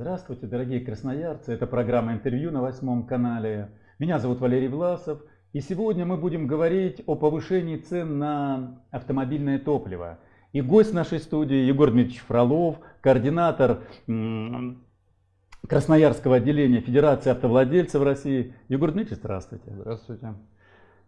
Здравствуйте, дорогие красноярцы. Это программа интервью на восьмом канале. Меня зовут Валерий Власов. И сегодня мы будем говорить о повышении цен на автомобильное топливо. И гость нашей студии Егор Дмитриевич Фролов, координатор Красноярского отделения Федерации автовладельцев России. Егор Дмитриевич, здравствуйте. Здравствуйте.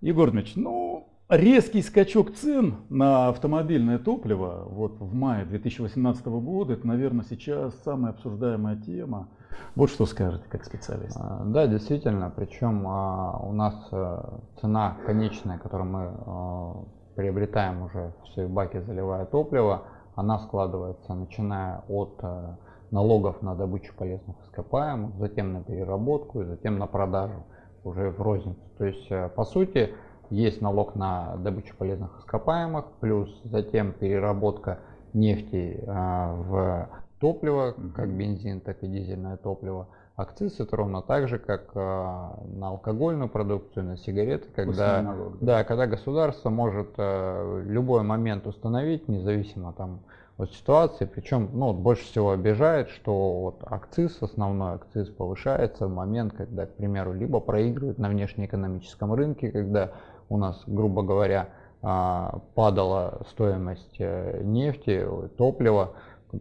Егор Дмитриевич, ну, резкий скачок цен на автомобильное топливо вот в мае 2018 года, это, наверное, сейчас самая обсуждаемая тема. Вот что скажете как специалист. А, да, действительно, причем а, у нас э, цена конечная, которую мы а, приобретаем уже в свои баки, заливая топливо, она складывается начиная от э, налогов на добычу полезных ископаемых, затем на переработку и затем на продажу уже в розницу. То есть, э, по сути, есть налог на добычу полезных ископаемых, плюс затем переработка нефти в топливо, как бензин, так и дизельное топливо. Акциз это ровно так же, как на алкогольную продукцию, на сигареты, когда, налога. да, когда государство может в любой момент установить, независимо там, от ситуации, причем ну, больше всего обижает, что вот акциз, основной акциз повышается в момент, когда, к примеру, либо проигрывают на внешнеэкономическом рынке, когда у нас, грубо говоря, а, падала стоимость э, нефти, топлива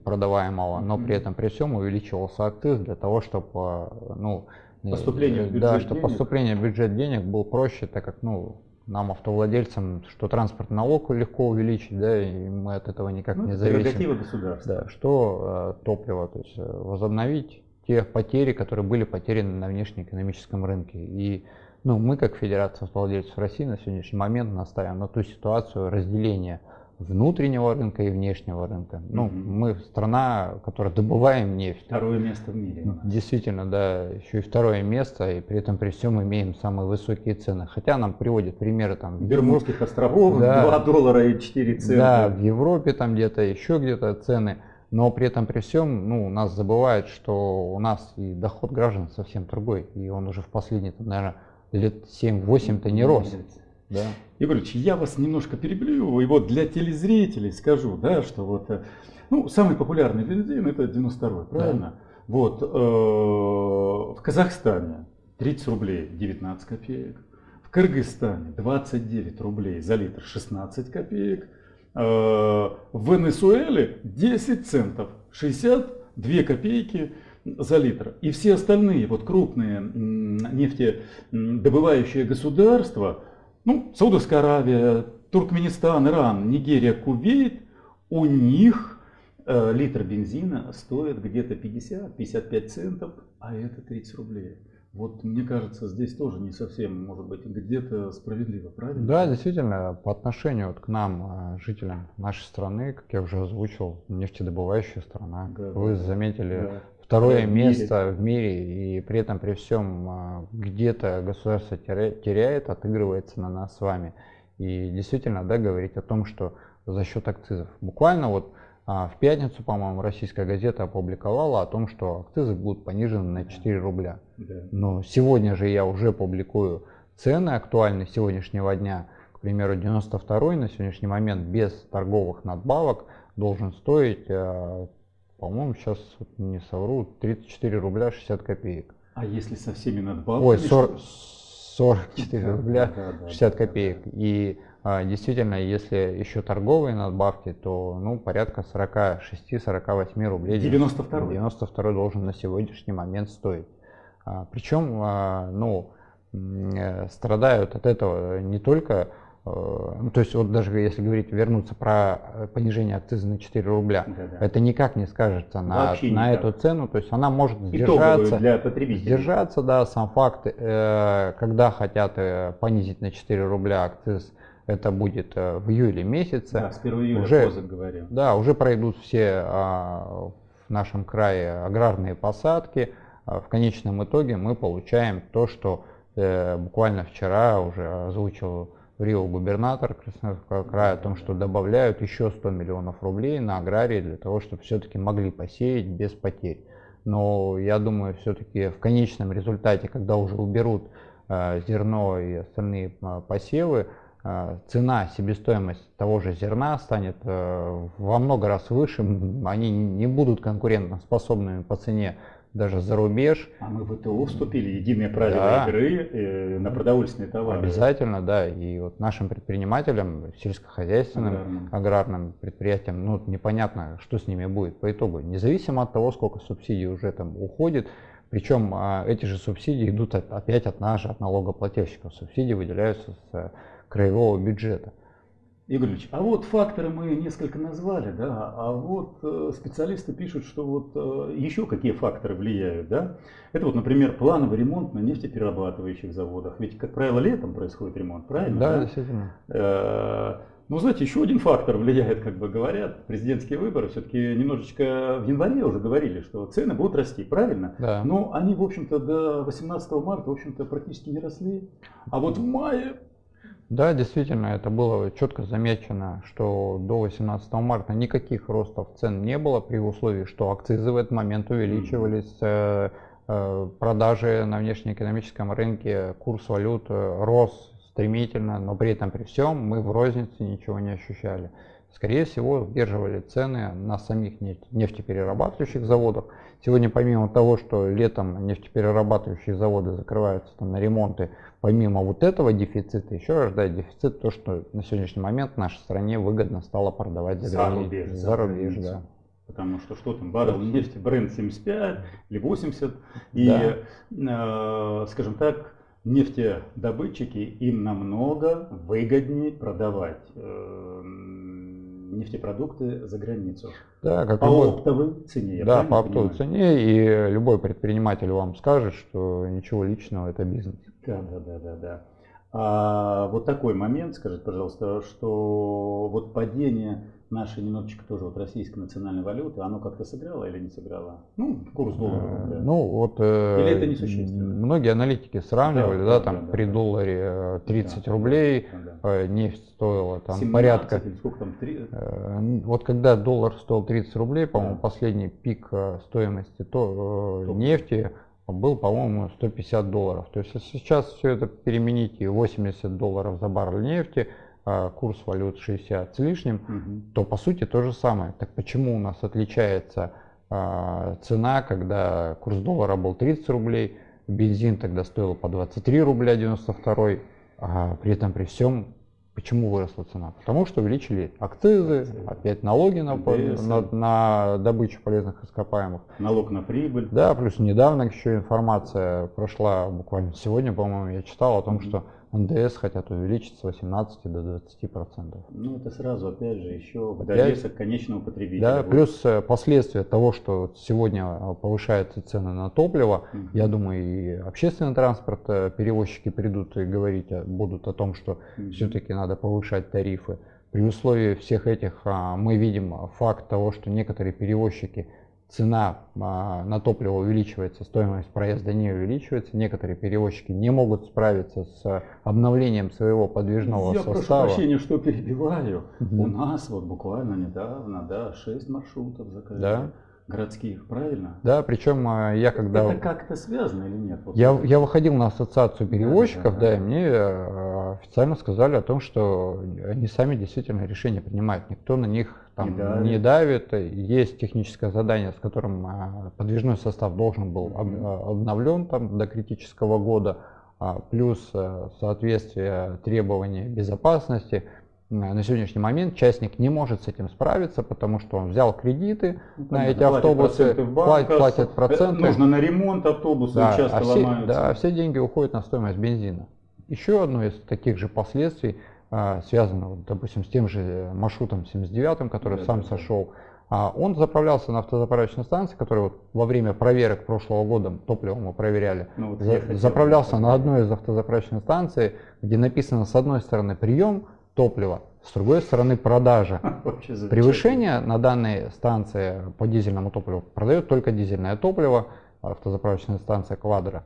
продаваемого, но при этом при всем увеличивался акциз для того, чтобы э, ну, поступление в бюджет да, чтобы поступление в бюджет денег был проще, так как ну, нам, автовладельцам, что транспортный налог легко увеличить, да, и мы от этого никак ну, не зависим. государства. Да, что э, топливо, то есть возобновить те потери, которые были потеряны на внешнеэкономическом рынке. И ну, мы, как Федерация автовладельцев России, на сегодняшний момент наставим на ту ситуацию разделения внутреннего рынка и внешнего рынка. Ну, mm-hmm. мы страна, которая добываем нефть. Второе место в мире. Действительно, да, еще и второе место, и при этом при всем имеем самые высокие цены. Хотя нам приводят примеры там... Бермудских островов, да, 2 доллара и 4 цента. Да, в Европе там где-то, еще где-то цены. Но при этом при всем, ну, нас забывают, что у нас и доход граждан совсем другой. И он уже в последние, там, наверное, лет 7-8-то не рос. Да. Егорович, я вас немножко перебью, и вот для телезрителей скажу, да, что вот, э, ну, самый популярный бензин это 92 правильно? Да. Вот, э, в Казахстане 30 рублей 19 копеек, в Кыргызстане 29 рублей за литр 16 копеек, э, в Венесуэле 10 центов 62 копейки за литр. И все остальные вот крупные нефтедобывающие государства, ну, Саудовская Аравия, Туркменистан, Иран, Нигерия, Кувейт, у них э, литр бензина стоит где-то 50-55 центов, а это 30 рублей. Вот мне кажется, здесь тоже не совсем, может быть, где-то справедливо, правильно? Да, действительно, по отношению вот к нам, э, жителям нашей страны, как я уже озвучил, нефтедобывающая страна. Да, Вы да, заметили, да второе в место в мире, и при этом при всем а, где-то государство теряет, отыгрывается на нас с вами. И действительно, да, говорить о том, что за счет акцизов. Буквально вот а, в пятницу, по-моему, российская газета опубликовала о том, что акцизы будут понижены на 4 рубля. Но сегодня же я уже публикую цены актуальные сегодняшнего дня. К примеру, 92 на сегодняшний момент без торговых надбавок должен стоить а, по-моему, сейчас не совру, 34 рубля 60 копеек. А если со всеми надбавками? Ой, 40, 44 да, рубля да, да, 60 да, копеек. И а, действительно, если еще торговые надбавки, то ну, порядка 46-48 рублей. 92 92 должен на сегодняшний момент стоить. А, причем, а, ну, э, страдают от этого не только ну, то есть вот даже если говорить, вернуться про э, понижение акциза на 4 рубля, да, да. это никак не скажется на, на эту цену, то есть она может сдержаться, для потребителей. сдержаться, да, сам факт, э, когда хотят понизить на 4 рубля акциз, это будет в июле месяце. Да, с 1 июля уже, говорил. Да, уже пройдут все а, в нашем крае аграрные посадки, в конечном итоге мы получаем то, что буквально вчера уже озвучил Рио губернатор Красноярского края о том, что добавляют еще 100 миллионов рублей на аграрии для того, чтобы все-таки могли посеять без потерь. Но я думаю, все-таки в конечном результате, когда уже уберут э, зерно и остальные э, посевы, э, цена, себестоимость того же зерна станет во много раз выше. Они не будут конкурентоспособными по цене даже за рубеж. А мы в ВТО вступили, единые правила да. игры э, на продовольственные товары. Обязательно, да. И вот нашим предпринимателям, сельскохозяйственным, аграрным, аграрным предприятиям, ну непонятно, что с ними будет по итогу. Независимо от того, сколько субсидий уже там уходит, причем а, эти же субсидии идут опять от нас от налогоплательщиков. Субсидии выделяются с а, краевого бюджета. Игорь Ильич, а вот факторы мы несколько назвали, да, а вот э, специалисты пишут, что вот э, еще какие факторы влияют, да. Это вот, например, плановый ремонт на нефтеперерабатывающих заводах. Ведь, как правило, летом происходит ремонт, правильно? Да, да? действительно. Э, ну, знаете, еще один фактор влияет, как бы говорят, президентские выборы. Все-таки немножечко в январе уже говорили, что цены будут расти, правильно? Да. Но они, в общем-то, до 18 марта, в общем-то, практически не росли. А вот в мае да, действительно, это было четко замечено, что до 18 марта никаких ростов цен не было, при условии, что акцизы в этот момент увеличивались, э, э, продажи на внешнеэкономическом рынке, курс валют э, рос стремительно, но при этом при всем мы в рознице ничего не ощущали. Скорее всего, сдерживали цены на самих нефтеперерабатывающих заводах. Сегодня помимо того, что летом нефтеперерабатывающие заводы закрываются там, на ремонты, помимо вот этого дефицита, еще рождает дефицит то, что на сегодняшний момент в нашей стране выгодно стало продавать за, за рубеж. За рубеж, да. Потому что что там, баррел нефти, бренд 75 или 80, и, да. э, скажем так, нефтедобытчики им намного выгоднее продавать э, нефтепродукты за границу. Да, как по любой, оптовой цене. Да, по оптовой цене, и любой предприниматель вам скажет, что ничего личного, это бизнес. Да, да, да, да, да. А вот такой момент, скажите, пожалуйста, что вот падение нашей немножечко тоже вот российской национальной валюты, оно как-то сыграло или не сыграло? Ну, курс доллара. Да. Ну, вот э, или это несущественно? Многие аналитики сравнивали, да, да, да там да, при да, долларе 30 э, да, рублей да. Э, нефть стоила там 17, порядка. Сколько там? 3... Вот когда доллар стоил 30 рублей, по-моему, да. последний пик стоимости то, нефти был, по-моему, 150 долларов. То есть, если сейчас все это переменить и 80 долларов за баррель нефти, курс валют 60 с лишним, угу. то по сути то же самое. Так почему у нас отличается а, цена, когда курс доллара был 30 рублей, бензин тогда стоил по 23 рубля 92, а при этом при всем Почему выросла цена? Потому что увеличили акцизы, опять налоги на, на, на добычу полезных ископаемых. Налог на прибыль. Да, плюс недавно еще информация прошла, буквально сегодня, по-моему, я читал о том, mm-hmm. что НДС хотят увеличить с 18 до 20 процентов. Ну это сразу, опять же, еще довесок конечного потребителя. Да, будет. плюс э, последствия того, что сегодня э, повышаются цены на топливо, угу. я думаю, и общественный транспорт, э, перевозчики придут и говорить будут о том, что угу. все-таки надо повышать тарифы. При условии всех этих а, мы видим факт того, что некоторые перевозчики цена а, на топливо увеличивается, стоимость проезда не увеличивается. Некоторые перевозчики не могут справиться с обновлением своего подвижного Я состава. Я прошу прощения, что перебиваю. Угу. У нас вот буквально недавно, да, 6 маршрутов закрыли. Да городских, правильно? Да, причем а, я когда... Это как-то связано или нет? Вот я, я выходил на ассоциацию перевозчиков, да, да, да, да, и мне а, официально сказали о том, что они сами действительно решения принимают, никто на них там, не, давит. не давит. Есть техническое задание, с которым а, подвижной состав должен был обновлен там, до критического года, плюс соответствие требований безопасности – на сегодняшний момент частник не может с этим справиться, потому что он взял кредиты ну, на эти автобусы, платит, платит проценты. Нужно на ремонт автобуса, да, часто а все, ломаются. Да, все деньги уходят на стоимость бензина. Еще одно из таких же последствий а, связано, допустим, с тем же маршрутом 79, который да, сам да, сошел. А, он заправлялся на автозаправочной станции, которая вот во время проверок прошлого года топливо мы проверяли. Ну, вот за, заправлялся на одной из автозаправочных станций, где написано с одной стороны прием, топлива, с другой стороны продажа. Превышение на данной станции по дизельному топливу продает только дизельное топливо, автозаправочная станция Квадро,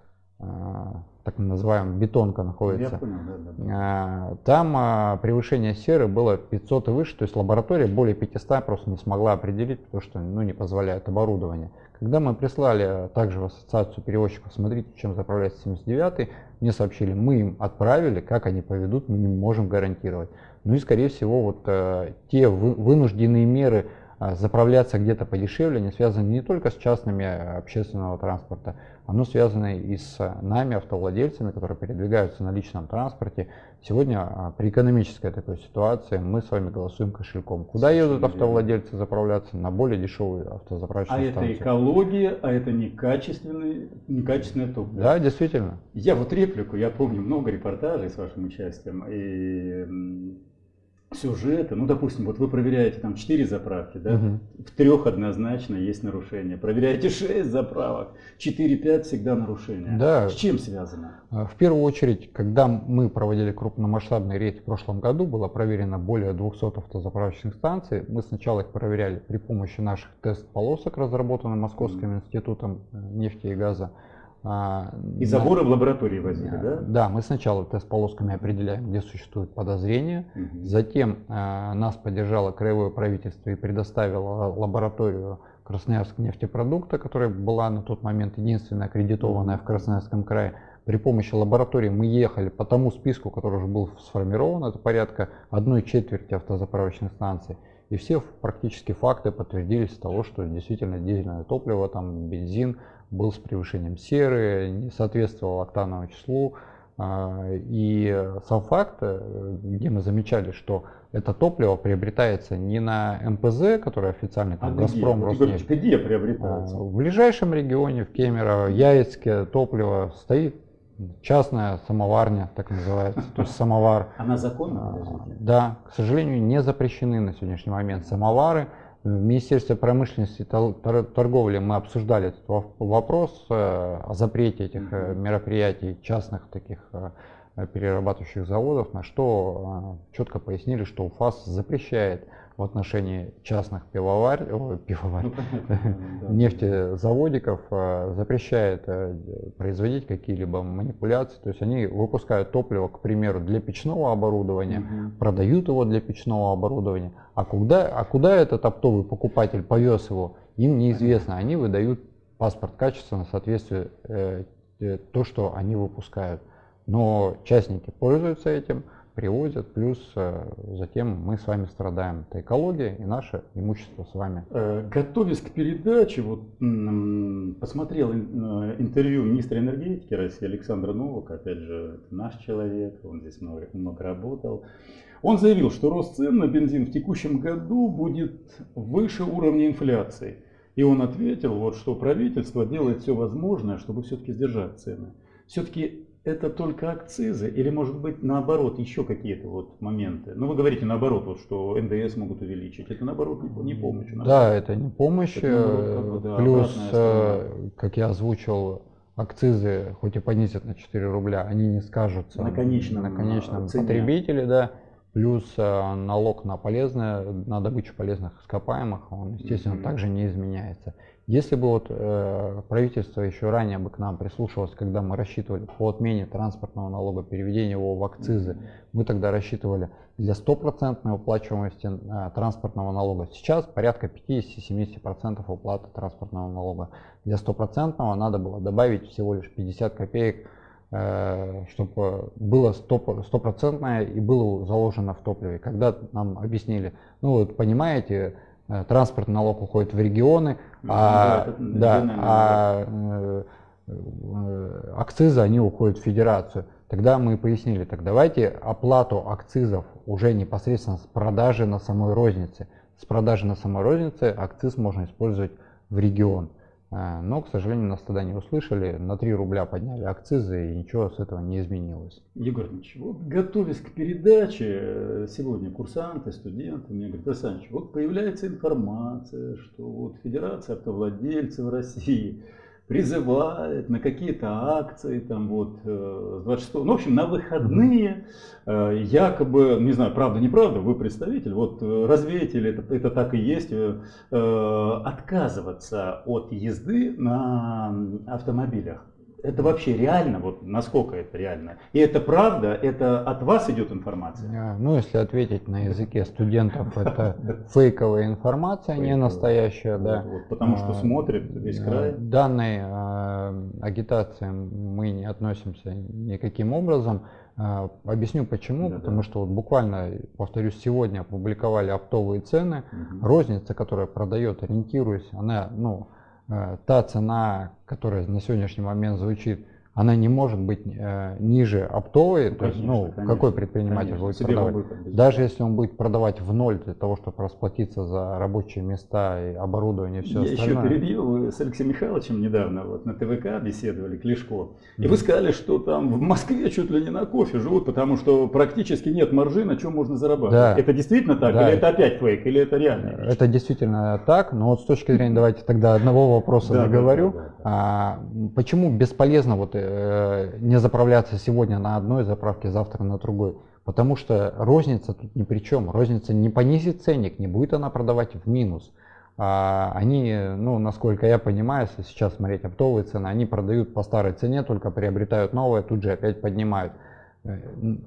так называемая бетонка находится. Понял, да, да. А, там а, превышение серы было 500 и выше, то есть лаборатория более 500 просто не смогла определить, потому что ну, не позволяет оборудование. Когда мы прислали также в ассоциацию перевозчиков, смотрите, чем заправляется 79 мне сообщили, мы им отправили, как они поведут, мы не можем гарантировать. Ну и, скорее всего, вот э, те вы, вынужденные меры заправляться где-то подешевле, не связано не только с частными а, общественного транспорта, оно связано и с нами, автовладельцами, которые передвигаются на личном транспорте. Сегодня а, при экономической такой ситуации мы с вами голосуем кошельком. Куда едут автовладельцы заправляться? На более дешевые автозаправочные а станции. А это экология, а это некачественное, некачественное топливо. Да, действительно. Я вот реплику, я помню много репортажей с вашим участием. И сюжеты, ну, допустим, вот вы проверяете там 4 заправки, да, угу. в трех однозначно есть нарушение. Проверяете 6 заправок, 4-5 всегда нарушения. Да. С чем связано? А, в первую очередь, когда мы проводили крупномасштабный рейд в прошлом году, было проверено более 200 автозаправочных станций. Мы сначала их проверяли при помощи наших тест-полосок, разработанных Московским институтом э, нефти и газа. А, и заборы в лаборатории возили, да? Да, мы сначала тест-полосками определяем, где существует подозрение. Угу. Затем а, нас поддержало краевое правительство и предоставило лабораторию Красноярск нефтепродукта, которая была на тот момент единственная аккредитованная в Красноярском крае. При помощи лаборатории мы ехали по тому списку, который уже был сформирован, это порядка одной четверти автозаправочных станций. И все практически факты подтвердились того, что действительно дизельное топливо, там бензин, был с превышением серы, не соответствовал октановому числу. А, и сам факт, э, где мы замечали, что это топливо приобретается не на МПЗ, который официально там, а Газпром, где? Роснефть. Где приобретается? В ближайшем регионе, в Кемерово, Яицке топливо стоит частная самоварня, так называется, то есть самовар. Она законна? А, да, к сожалению, не запрещены на сегодняшний момент самовары. В Министерстве промышленности и торговли мы обсуждали этот вопрос э, о запрете этих э, мероприятий частных таких э, перерабатывающих заводов, на что четко пояснили, что УФАС запрещает в отношении частных пивоварь, о, пивоварь ну, нефтезаводиков э, запрещает э, производить какие-либо манипуляции. То есть они выпускают топливо, к примеру, для печного оборудования, продают его для печного оборудования. А куда, а куда этот оптовый покупатель повез его, им неизвестно. Они выдают паспорт качества на соответствие э, то, что они выпускают. Но частники пользуются этим, привозят, плюс э, затем мы с вами страдаем. Это экология и наше имущество с вами. Э, готовясь к передаче, вот посмотрел э, интервью министра энергетики России Александра Новака, опять же, наш человек, он здесь много, много работал. Он заявил, что рост цен на бензин в текущем году будет выше уровня инфляции. И он ответил, вот, что правительство делает все возможное, чтобы все-таки сдержать цены. Все-таки это только акцизы или может быть наоборот еще какие-то вот моменты? Ну вы говорите наоборот, вот, что НДС могут увеличить. Это наоборот не, помощь. Наоборот. Да, это не помощь. Это, наоборот, как бы, да, Плюс, э, как я озвучил, акцизы хоть и понизят на 4 рубля, они не скажутся на конечном, на конечном потребителе. Да. Плюс э, налог на полезное, на добычу полезных ископаемых, он, естественно, mm-hmm. также не изменяется. Если бы вот э, правительство еще ранее бы к нам прислушивалось, когда мы рассчитывали по отмене транспортного налога, переведение его в акцизы, мы тогда рассчитывали для стопроцентной уплачиваемости э, транспортного налога. Сейчас порядка 50-70% уплаты транспортного налога. Для стопроцентного надо было добавить всего лишь 50 копеек, э, чтобы было стопроцентное и было заложено в топливе. Когда нам объяснили, ну вот понимаете, Э, транспортный налог уходит в регионы, ну, а, да, да, а э, э, акцизы они уходят в федерацию. Тогда мы пояснили, так давайте оплату акцизов уже непосредственно с продажи на самой рознице. С продажи на самой рознице акциз можно использовать в регион. А, но, к сожалению, нас тогда не услышали, на 3 рубля подняли акцизы и ничего с этого не изменилось. Егор Ильич, вот готовясь к передаче, э, сегодня курсанты, студенты мне говорят, Александр, вот появляется информация, что вот Федерация автовладельцев России призывает на какие-то акции, там вот, 26 э, ну, в общем, на выходные, э, якобы, не знаю, правда, неправда, вы представитель, вот э, развеете ли это, это так и есть, отказываться от езды на автомобилях. Это вообще реально? Вот насколько это реально? И это правда? Это от вас идет информация? Ну, если ответить на языке студентов, это фейковая информация, не настоящая, да. Потому что а, смотрит весь край. Данной а, агитации мы не относимся никаким образом. А, объясню почему. Да, Потому да. что вот буквально, повторюсь, сегодня опубликовали оптовые цены. Угу. Розница, которая продает, ориентируясь, она, ну, та цена, которая на сегодняшний момент звучит она не может быть э, ниже оптовой. Ну, то есть, ну, конечно, какой предприниматель конечно, будет продавать? Будет, Даже если он будет продавать в ноль для того, чтобы расплатиться за рабочие места и оборудование и все Я остальное. еще перебил, вы с Алексеем Михайловичем недавно вот на ТВК беседовали, Клешко, и вы сказали, что там в Москве чуть ли не на кофе живут, потому что практически нет маржи, на чем можно зарабатывать. Да. Это действительно так? Да. Или это опять фейк? Или это реально? Это действительно так, но вот с точки зрения, давайте тогда одного вопроса договорю. А, почему бесполезно вот Э, не заправляться сегодня на одной заправке, завтра на другой. Потому что розница тут ни при чем. Розница не понизит ценник, не будет она продавать в минус. А они, ну, насколько я понимаю, если сейчас смотреть оптовые цены, они продают по старой цене, только приобретают новое, тут же опять поднимают. Э,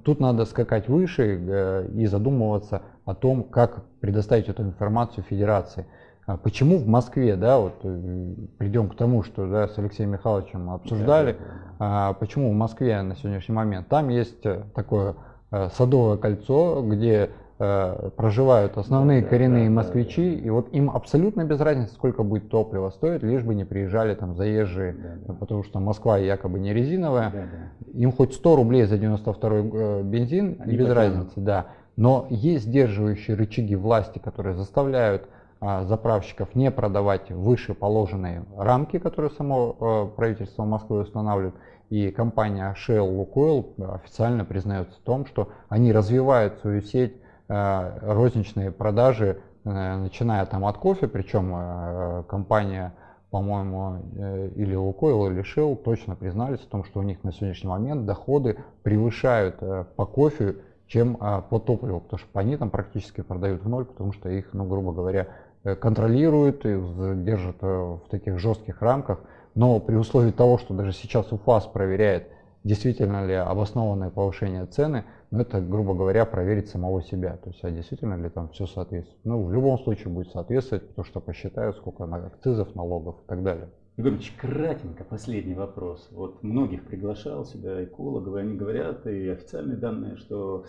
тут надо скакать выше э, и задумываться о том, как предоставить эту информацию федерации. А почему в Москве, да, вот э, придем к тому, что да, с Алексеем Михайловичем обсуждали, а, почему в Москве на сегодняшний момент, там есть э, такое э, садовое кольцо, где проживают основные да, коренные да, москвичи, да, да. и вот им абсолютно без разницы, сколько будет топлива стоить, лишь бы не приезжали там заезжие, да, да. потому что Москва якобы не резиновая, да, да. им хоть 100 рублей за 92 бензин, Они без потянут. разницы, да. Но есть сдерживающие рычаги власти, которые заставляют заправщиков не продавать выше положенной рамки, которую само э, правительство Москвы устанавливает. И компания Shell Lukoil официально признается в том, что они развивают свою сеть э, розничные продажи, э, начиная там от кофе, причем компания по-моему, или Лукойл, или Shell точно признались в том, что у них на сегодняшний момент доходы превышают по кофе, чем по топливу, потому что они там практически продают в ноль, потому что их, ну, грубо говоря, контролирует и держит э, в таких жестких рамках. Но при условии того, что даже сейчас УФАС проверяет, действительно ли обоснованное повышение цены, ну это, грубо говоря, проверить самого себя. То есть, а действительно ли там все соответствует. Ну, в любом случае будет соответствовать, потому что посчитают, сколько акцизов, налогов и так далее. Егор Ильич, кратенько последний вопрос. Вот многих приглашал сюда экологов, и они говорят, и официальные данные, что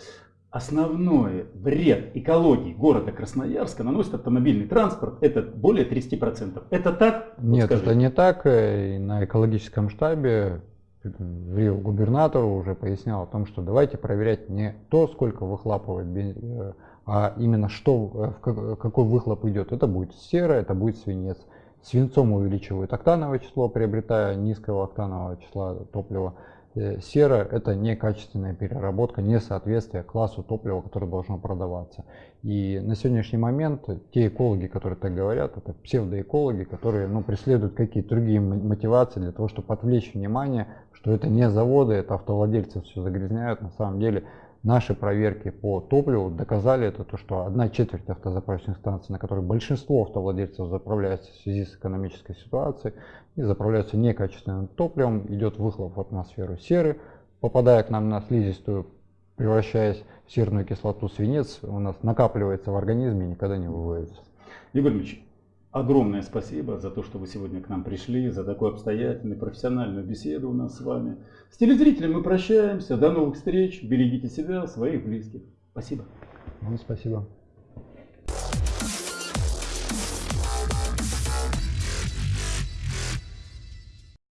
основной вред экологии города Красноярска наносит автомобильный транспорт, это более 30%. Это так? Нет, вот это не так. Э, и на экологическом штабе губернатор уже пояснял о том, что давайте проверять не то, сколько выхлапывает бензин, э, а именно что, э, какой выхлоп идет. Это будет сера, это будет свинец. Свинцом увеличивают октановое число, приобретая низкого октанового числа топлива. Э, сера – это некачественная переработка, несоответствие классу топлива, которое должно продаваться. И на сегодняшний момент те экологи, которые так говорят, это псевдоэкологи, которые ну, преследуют какие-то другие мотивации для того, чтобы отвлечь внимание, что это не заводы, это автовладельцы все загрязняют. На самом деле Наши проверки по топливу доказали это, то, что одна четверть автозаправочных станций, на которые большинство автовладельцев заправляются в связи с экономической ситуацией и заправляются некачественным топливом, идет выхлоп в атмосферу серы, попадая к нам на слизистую, превращаясь в серную кислоту свинец, у нас накапливается в организме и никогда не выводится. Игорь Ильич, огромное спасибо за то, что вы сегодня к нам пришли, за такую обстоятельную, профессиональную беседу у нас с вами. С телезрителями мы прощаемся. До новых встреч. Берегите себя, своих близких. Спасибо. Вам спасибо.